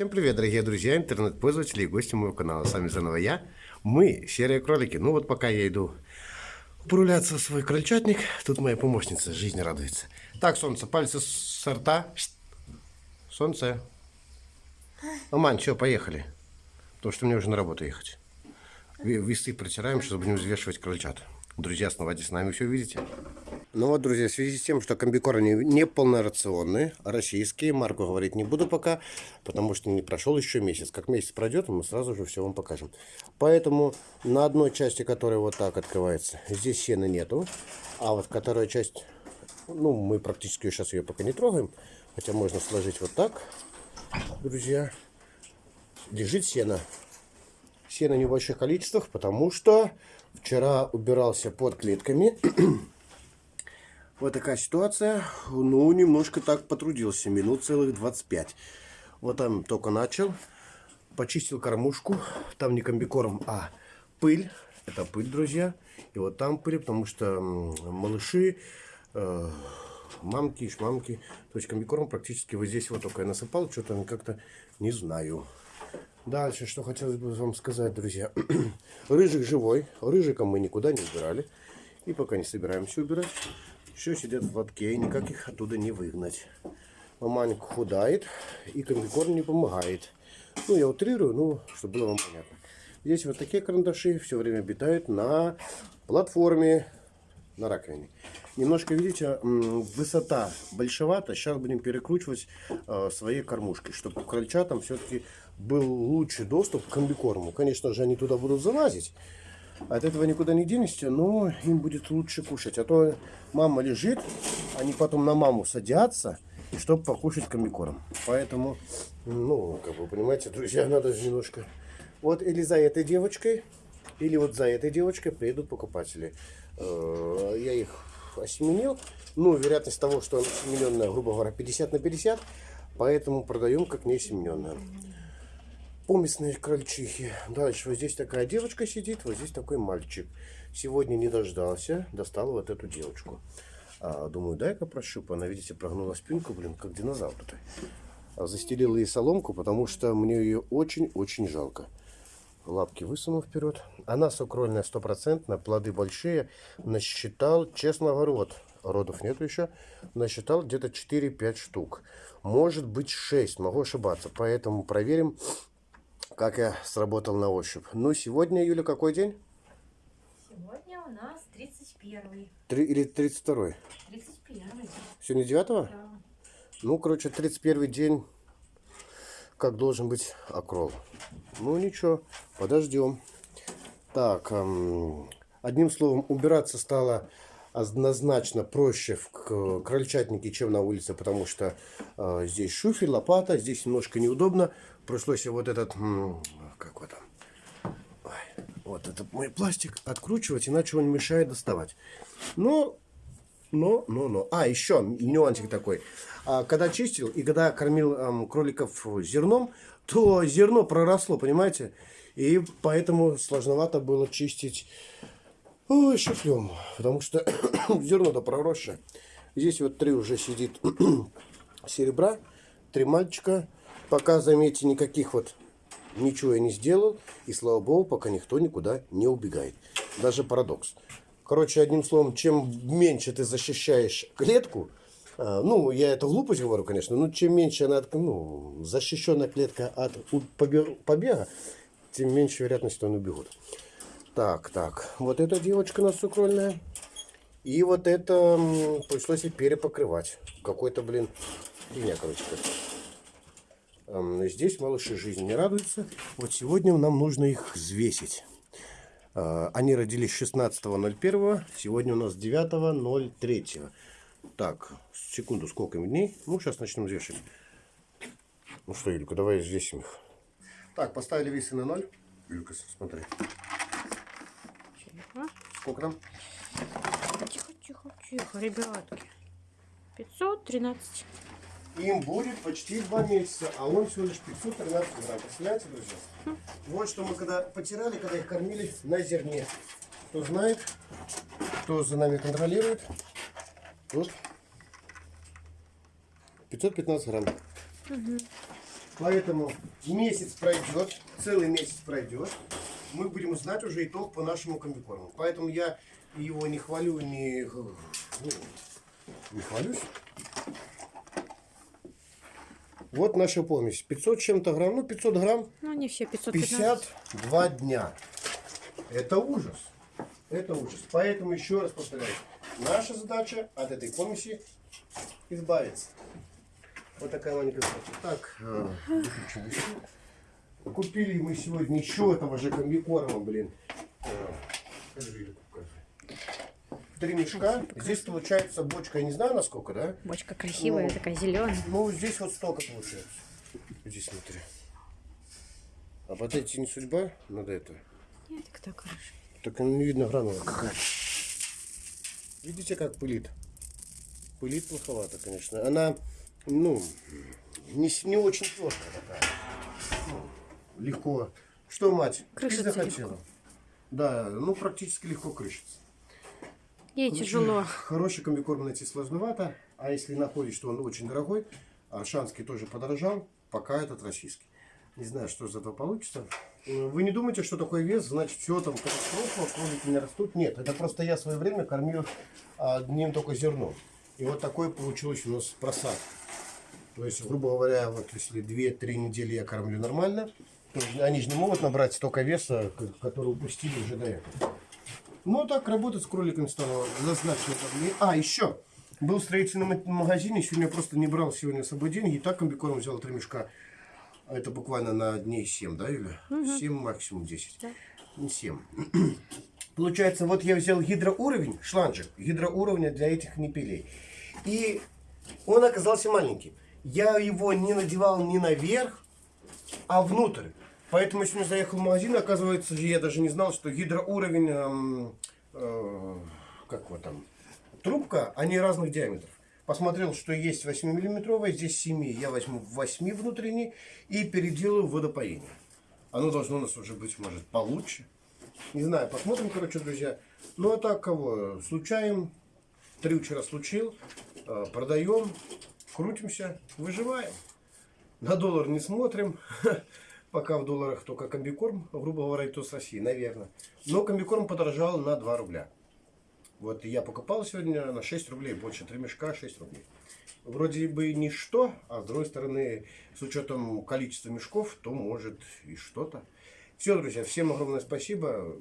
Всем привет, дорогие друзья, интернет-пользователи и гости моего канала. С вами заново я, мы, серые кролики. Ну вот пока я иду поруляться в свой крольчатник, тут моя помощница, жизнь радуется. Так, солнце, пальцы с рта. Солнце. Мамань, все, поехали. Потому что мне уже на работу ехать. Весы протираем, сейчас будем взвешивать крольчат. Друзья, оставайтесь с нами, все увидите. Ну вот, друзья, в связи с тем, что комбикорни не полнорационные, российские, марку говорить не буду пока, потому что не прошел еще месяц. Как месяц пройдет, мы сразу же все вам покажем. Поэтому на одной части, которая вот так открывается, здесь сена нету. А вот которая часть, ну, мы практически сейчас ее пока не трогаем, хотя можно сложить вот так, друзья. Лежит сено. Сено в небольших количествах, потому что вчера убирался под клетками. Вот такая ситуация. Ну, немножко так потрудился. Минут целых 25. Вот там только начал. Почистил кормушку. Там не комбикорм, а пыль. Это пыль, друзья. И вот там пыль, потому что малыши, э, мамки, шмамки. То есть комбикорм практически вот здесь вот только я насыпал. Что-то как-то не знаю. Дальше, что хотелось бы вам сказать, друзья. Рыжик живой. Рыжиком мы никуда не убирали. И пока не собираемся убирать. Все сидят в лотке, и никак их оттуда не выгнать. Маманька худает, и комбикорм не помогает. Ну, я утрирую, ну, чтобы было вам понятно. Здесь вот такие карандаши все время обитают на платформе, на раковине. Немножко, видите, высота большевата. Сейчас будем перекручивать э, свои кормушки, чтобы крольчатам все-таки был лучший доступ к комбикорму. Конечно же, они туда будут залазить. От этого никуда не денешься, но им будет лучше кушать. А то мама лежит, они потом на маму садятся, чтобы покушать комбикорм. Поэтому, ну, как вы понимаете, друзья, надо немножко... Вот или за этой девочкой, или вот за этой девочкой приедут покупатели. Э, я их осеменил. Ну, вероятность того, что осемененная, грубо говоря, 50 на 50. Поэтому продаем как не осемененная помесные крольчихи. Дальше вот здесь такая девочка сидит, вот здесь такой мальчик. Сегодня не дождался, достал вот эту девочку. А, думаю, дай-ка прощупаю. Она, видите, прогнула спинку, блин, как динозавр-то. А застелил ей соломку, потому что мне ее очень-очень жалко. Лапки высунул вперед. Она сукрольная стопроцентная, плоды большие. Насчитал, честно говорю, вот родов нету еще. Насчитал где-то 4-5 штук. Может быть 6, могу ошибаться. Поэтому проверим как я сработал на ощупь. Ну, сегодня, Юля, какой день? Сегодня у нас 31 Три, или 32 31 Сегодня 9 Да. Ну, короче, 31 день, как должен быть окрол. Ну, ничего, подождем. Так, эм, одним словом, убираться стало однозначно проще в крольчатнике, чем на улице, потому что э, здесь шуфель, лопата, здесь немножко неудобно. Пришлось вот этот, как вот там, вот этот мой пластик откручивать, иначе он мешает доставать. Но, но, но, но. А, еще нюансик такой. А, когда чистил и когда кормил эм, кроликов зерном, то зерно проросло, понимаете? И поэтому сложновато было чистить Ой, шифлем, потому что зерно-то проросшее. Здесь вот три уже сидит серебра, три мальчика. Пока, заметьте, никаких вот ничего я не сделал. И слава богу, пока никто никуда не убегает. Даже парадокс. Короче, одним словом, чем меньше ты защищаешь клетку, а, ну, я это глупость говорю, конечно, но чем меньше она, ну, защищенная клетка от побега, тем меньше вероятность, что они убегут. Так, так. Вот эта девочка у нас сукрольная. И вот это пришлось и перепокрывать. Какой-то, блин, фигня, короче. Здесь малыши жизни не радуются. Вот сегодня нам нужно их взвесить. А, они родились 16.01. Сегодня у нас 9.03. Так, секунду, сколько им дней? Ну, сейчас начнем взвешивать. Ну что, Юлька, давай взвесим их. Так, поставили весы на ноль. Юлька, смотри. Сколько там? Тихо, тихо, тихо, ребятки. 513. Им будет почти два месяца, а он всего лишь 513 грамм. Представляете, друзья? Хм. Вот что мы когда потирали, когда их кормили на зерне. Кто знает, кто за нами контролирует. Вот. 515 грамм. Угу. Поэтому месяц пройдет, целый месяц пройдет, мы будем знать уже итог по нашему комбикорму. Поэтому я его не хвалю, не, ну, не хвалюсь. Вот наша помесь. 500 с чем-то грамм, ну 500 грамм, Ну, не все, 515. 52 дня. Это ужас. Это ужас. Поэтому еще раз повторяю. Наша задача от этой помеси избавиться. Вот такая маленькая задача. Так, э, выключим еще. Купили мы сегодня еще этого же комбикорма, блин. Э. Три мешка. Здесь получается бочка, я не знаю насколько, да? Бочка красивая, Ну. такая зеленая. Ну, здесь вот столько получается. Здесь смотри. А вот эти не судьба? Надо это. Нет, так так хорошо. Так не видно гранула какая. Видите, как пылит? Пылит плоховато, конечно. Она, ну, не, не очень твердая такая. Легко. Что, мать? ты Крышится захотела? Да, ну, практически легко крышится. Ей Короче, тяжело. Хороший комбикорм найти сложновато, а если находишь, что он очень дорогой, аршанский тоже подорожал, пока этот российский. Не знаю, что из этого получится. Э, Вы не думаете, что такой вес, значит, все там катастрофа, кролики не растут? Нет, это просто я в свое время кормил одним только зерном. И вот такой получилось у нас просад. То есть, грубо говоря, вот если 2-3 недели я кормлю нормально, они же не могут набрать столько веса, который упустили уже до этого. Ну, так работать с кроликами стало удобнее. А, еще. Был в строительном ма- магазине, сегодня я просто не брал сегодня с собой деньги. И так комбикорм взял три мешка. Это буквально на дней 7, да, Юля? 7, максимум 10. Да. Не 7. Получается, вот я взял гидроуровень, шланжик, гидроуровня для этих непилей. И он оказался маленький. Я его не надевал ни наверх, а внутрь. Поэтому сегодня заехал в магазин, оказывается, я даже не знал, что гидроуровень, эм, э, как его там, трубка, они разных диаметров. Посмотрел, что есть 8-миллиметровая, здесь 7. Я возьму 8 внутренний и переделаю водопоение. Оно должно у нас уже быть, может, получше. Не знаю, посмотрим, короче, друзья. Ну, а так кого? Случаем. Три вчера случил. э, Продаем. Крутимся. Выживаем. На доллар не смотрим. Пока в долларах только комбикорм, грубо говоря, то с России, наверное. Но комбикорм подорожал на 2 рубля. Вот я покупал сегодня на 6 рублей, больше 3 мешка 6 рублей. Вроде бы ничто, а с другой стороны, с учетом количества мешков, то может и что-то. Все, друзья, всем огромное спасибо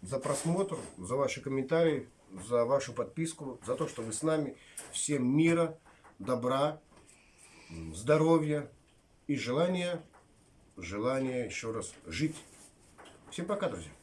за просмотр, за ваши комментарии, за вашу подписку, за то, что вы с нами. Всем мира, добра, здоровья и желания, желания еще раз жить. Всем пока, друзья.